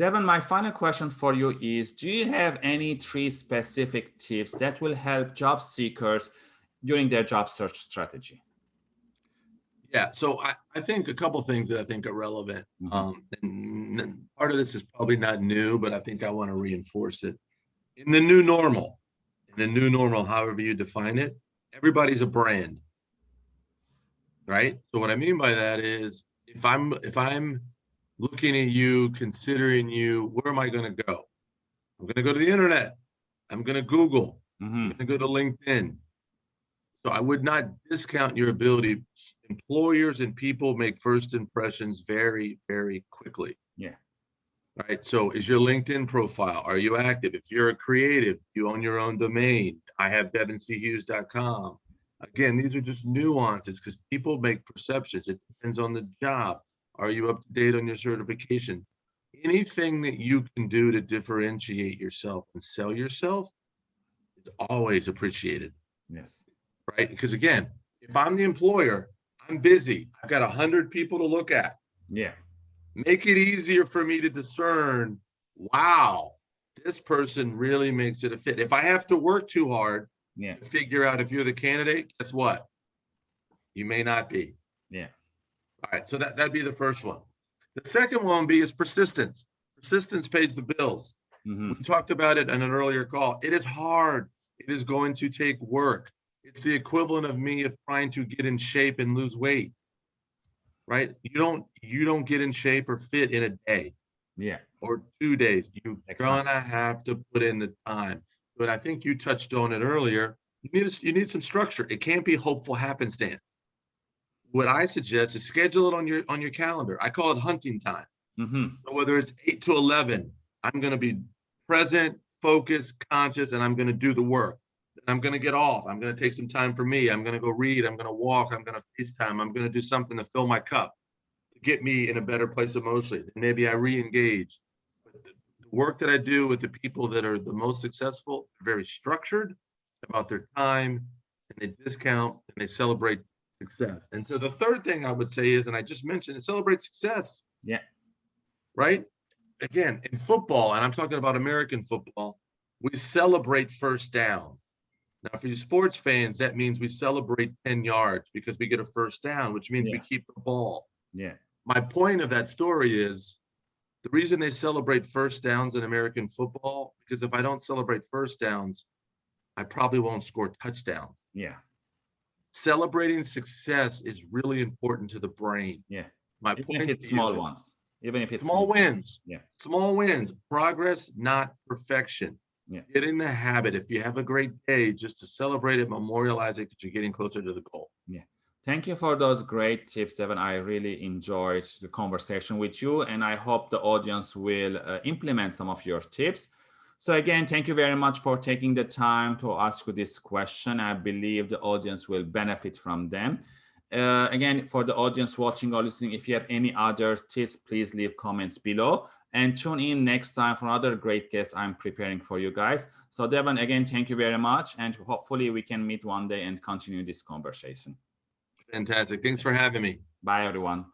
Devon, my final question for you is, do you have any three specific tips that will help job seekers during their job search strategy? Yeah, so I, I think a couple things that I think are relevant. Mm -hmm. um, and part of this is probably not new, but I think I want to reinforce it. In the new normal, in the new normal, however you define it, everybody's a brand, right? So what I mean by that is, if I'm if I'm looking at you, considering you, where am I going to go? I'm going to go to the internet. I'm going to Google. Mm -hmm. I'm going to go to LinkedIn. So I would not discount your ability. Employers and people make first impressions very, very quickly. Yeah. All right. So is your LinkedIn profile? Are you active? If you're a creative, you own your own domain. I have devonchughes.com. Again, these are just nuances because people make perceptions. It depends on the job. Are you up to date on your certification? Anything that you can do to differentiate yourself and sell yourself is always appreciated. Yes. Right? Because again, if I'm the employer, I'm busy. I've got a hundred people to look at. Yeah. Make it easier for me to discern, wow, this person really makes it a fit. If I have to work too hard yeah. to figure out if you're the candidate, guess what? You may not be. Yeah. All right, so that, that'd be the first one. The second one be is persistence. Persistence pays the bills. Mm -hmm. We talked about it in an earlier call. It is hard. It is going to take work. It's the equivalent of me of trying to get in shape and lose weight. Right? You don't you don't get in shape or fit in a day. Yeah. Or two days. You're gonna have to put in the time. But I think you touched on it earlier. You need a, you need some structure. It can't be hopeful happenstance what I suggest is schedule it on your on your calendar. I call it hunting time. Mm-hmm. So whether it's eight to eleven, I'm going to be present, focused, conscious, and I'm going to do the work. I'm going to get off. I'm going to take some time for me. I'm going to go read. I'm going to walk. I'm going to FaceTime. I'm going to do something to fill my cup to get me in a better place emotionally. Then maybe I re-engage. The work that I do with the people that are the most successful, very structured about their time, and they discount and they celebrate success. And so the third thing I would say is, and I just mentioned, is celebrate success. Yeah. Right? Again, in football, and I'm talking about American football, we celebrate first downs. Now, for you sports fans, that means we celebrate 10 yards because we get a first down, which means yeah. we keep the ball. Yeah. My point of that story is the reason they celebrate first downs in American football, because if I don't celebrate first downs, I probably won't score touchdowns. Yeah celebrating success is really important to the brain. Yeah. My Even point if it's small ones. Even if it's small, small wins. Yeah. Small wins. Progress, not perfection. Yeah. Get in the habit. If you have a great day, just to celebrate it, memorialize it, because you're getting closer to the goal. Yeah. Thank you for those great tips, Devon. I really enjoyed the conversation with you, and I hope the audience will uh, implement some of your tips. So again, thank you very much for taking the time to ask this question. I believe the audience will benefit from them. Uh, again, for the audience watching or listening, if you have any other tips, please leave comments below and tune in next time for another great guest I'm preparing for you guys. So Devon, again, thank you very much. And hopefully we can meet one day and continue this conversation. Fantastic. Thanks for having me. Bye, everyone.